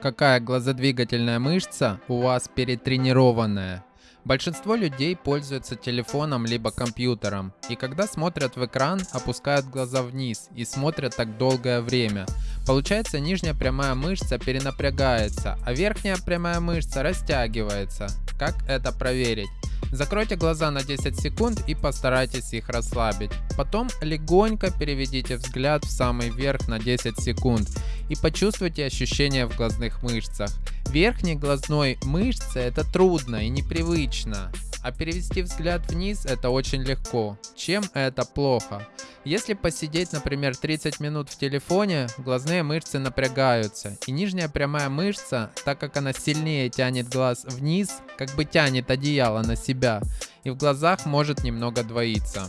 какая глазодвигательная мышца у вас перетренированная. Большинство людей пользуются телефоном либо компьютером, и когда смотрят в экран, опускают глаза вниз и смотрят так долгое время. Получается нижняя прямая мышца перенапрягается, а верхняя прямая мышца растягивается. Как это проверить? Закройте глаза на 10 секунд и постарайтесь их расслабить. Потом легонько переведите взгляд в самый верх на 10 секунд и почувствуйте ощущения в глазных мышцах. Верхней глазной мышце это трудно и непривычно, а перевести взгляд вниз это очень легко. Чем это плохо? Если посидеть, например, 30 минут в телефоне, глазные мышцы напрягаются, и нижняя прямая мышца, так как она сильнее тянет глаз вниз, как бы тянет одеяло на себя, и в глазах может немного двоиться.